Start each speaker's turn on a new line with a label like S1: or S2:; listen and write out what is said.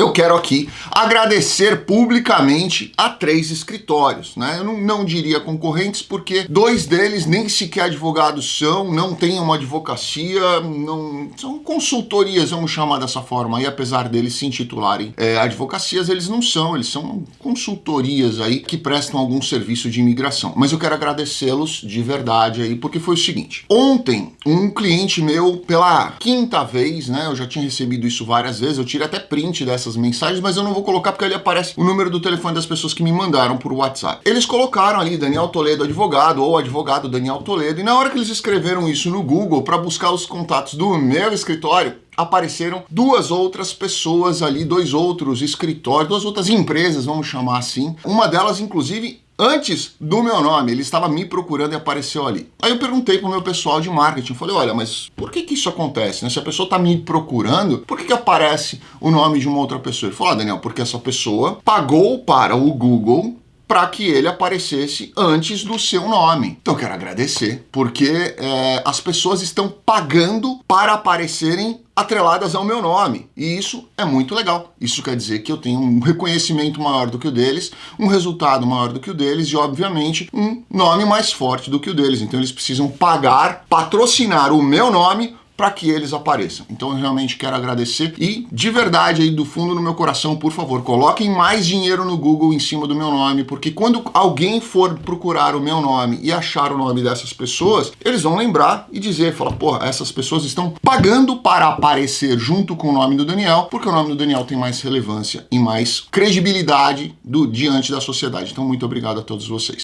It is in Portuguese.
S1: eu quero aqui agradecer publicamente a três escritórios, né? Eu não, não diria concorrentes porque dois deles nem sequer advogados são, não têm uma advocacia, não são consultorias, vamos chamar dessa forma, e apesar deles se intitularem é, advocacias, eles não são, eles são consultorias aí que prestam algum serviço de imigração. Mas eu quero agradecê-los de verdade aí, porque foi o seguinte, ontem um cliente meu, pela quinta vez, né, eu já tinha recebido isso várias vezes, eu tirei até print dessas mensagens, mas eu não vou colocar porque ali aparece o número do telefone das pessoas que me mandaram por WhatsApp. Eles colocaram ali Daniel Toledo advogado ou advogado Daniel Toledo, e na hora que eles escreveram isso no Google para buscar os contatos do meu escritório, apareceram duas outras pessoas ali, dois outros escritórios, duas outras empresas, vamos chamar assim. Uma delas, inclusive, antes do meu nome, ele estava me procurando e apareceu ali. Aí eu perguntei pro meu pessoal de marketing, falei, olha, mas por que que isso acontece? Né? Se a pessoa está me procurando, por que que aparece o nome de uma outra pessoa? Ele falou, ah, Daniel, porque essa pessoa pagou para o Google para que ele aparecesse antes do seu nome. Então quero agradecer, porque é, as pessoas estão pagando para aparecerem atreladas ao meu nome. E isso é muito legal. Isso quer dizer que eu tenho um reconhecimento maior do que o deles, um resultado maior do que o deles e, obviamente, um nome mais forte do que o deles. Então eles precisam pagar, patrocinar o meu nome para que eles apareçam. Então eu realmente quero agradecer e de verdade aí do fundo do meu coração, por favor, coloquem mais dinheiro no Google em cima do meu nome, porque quando alguém for procurar o meu nome e achar o nome dessas pessoas, eles vão lembrar e dizer, fala, porra, essas pessoas estão pagando para aparecer junto com o nome do Daniel, porque o nome do Daniel tem mais relevância e mais credibilidade do diante da sociedade. Então muito obrigado a todos vocês.